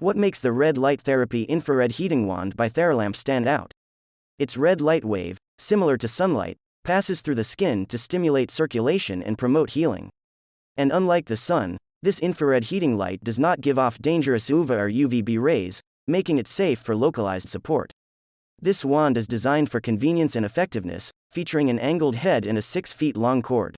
What makes the red light therapy infrared heating wand by Theralamp stand out? Its red light wave, similar to sunlight, passes through the skin to stimulate circulation and promote healing. And unlike the sun, this infrared heating light does not give off dangerous UVA or UVB rays, making it safe for localized support. This wand is designed for convenience and effectiveness, featuring an angled head and a 6 feet long cord.